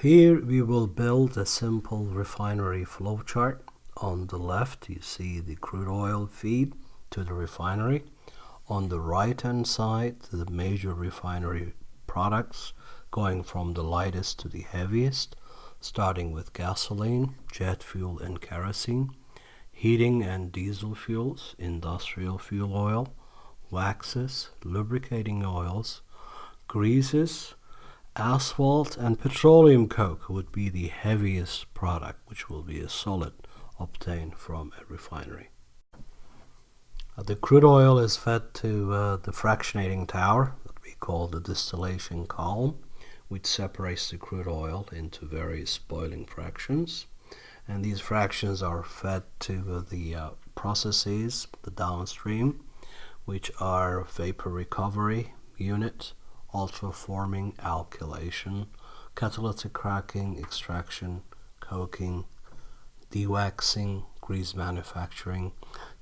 Here we will build a simple refinery flowchart. On the left you see the crude oil feed to the refinery. On the right hand side the major refinery products going from the lightest to the heaviest starting with gasoline, jet fuel and kerosene, heating and diesel fuels, industrial fuel oil, waxes, lubricating oils, greases, asphalt and petroleum coke would be the heaviest product which will be a solid obtained from a refinery. Uh, the crude oil is fed to uh, the fractionating tower that we call the distillation column which separates the crude oil into various boiling fractions and these fractions are fed to uh, the uh, processes the downstream which are vapor recovery unit ultraforming alkylation catalytic cracking extraction coking dewaxing grease manufacturing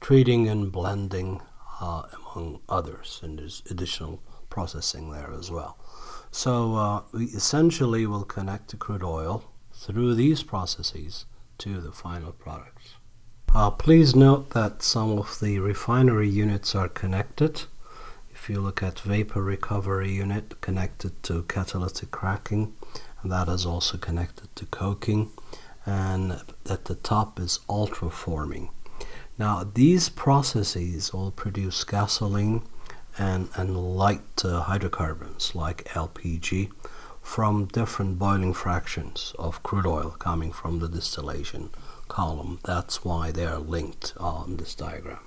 treating and blending uh, among others and there's additional processing there as well so uh, we essentially will connect the crude oil through these processes to the final products. Uh, please note that some of the refinery units are connected. If you look at vapor recovery unit connected to catalytic cracking, and that is also connected to coking, and at the top is ultraforming. Now these processes all produce gasoline and, and light uh, hydrocarbons like LPG from different boiling fractions of crude oil coming from the distillation column. That's why they are linked on this diagram.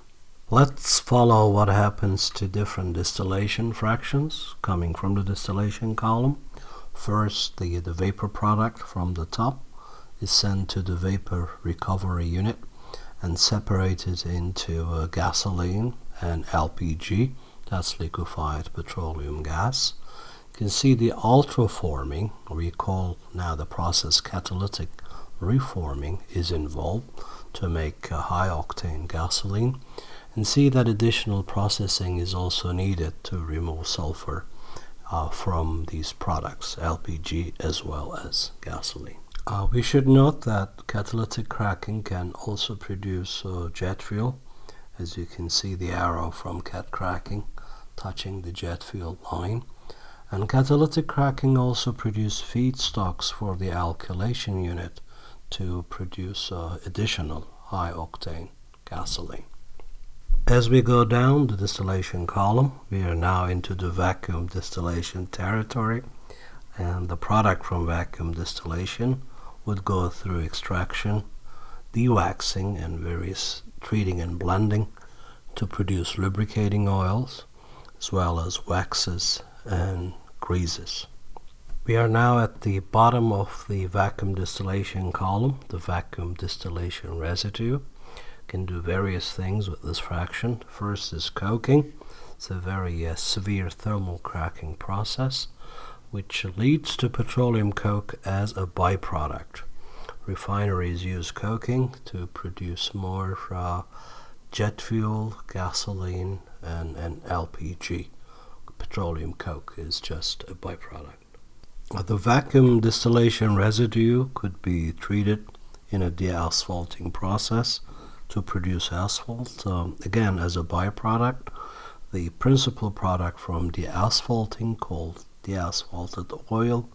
Let's follow what happens to different distillation fractions coming from the distillation column. First, the, the vapor product from the top is sent to the vapor recovery unit and separated into uh, gasoline and LPG that's liquefied petroleum gas. You can see the ultraforming, we call now the process catalytic reforming is involved to make a high octane gasoline and see that additional processing is also needed to remove sulfur uh, from these products, LPG as well as gasoline. Uh, we should note that catalytic cracking can also produce uh, jet fuel as you can see the arrow from cat cracking touching the jet fuel line. And catalytic cracking also produces feedstocks for the alkylation unit to produce uh, additional high octane gasoline. As we go down the distillation column, we are now into the vacuum distillation territory and the product from vacuum distillation would go through extraction, dewaxing and various treating and blending to produce lubricating oils, as well as waxes and greases. We are now at the bottom of the vacuum distillation column, the vacuum distillation residue. Can do various things with this fraction. First is coking. It's a very uh, severe thermal cracking process which leads to petroleum coke as a byproduct. Refineries use coking to produce more uh, jet fuel, gasoline, and, and LPG. Petroleum coke is just a byproduct. The vacuum distillation residue could be treated in a deasphalting process to produce asphalt. Um, again, as a byproduct, the principal product from the asphalting called deasphalted oil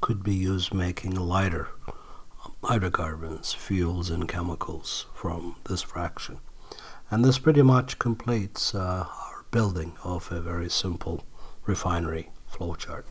could be used making lighter hydrocarbons, fuels, and chemicals from this fraction. And this pretty much completes uh, our building of a very simple refinery flowchart.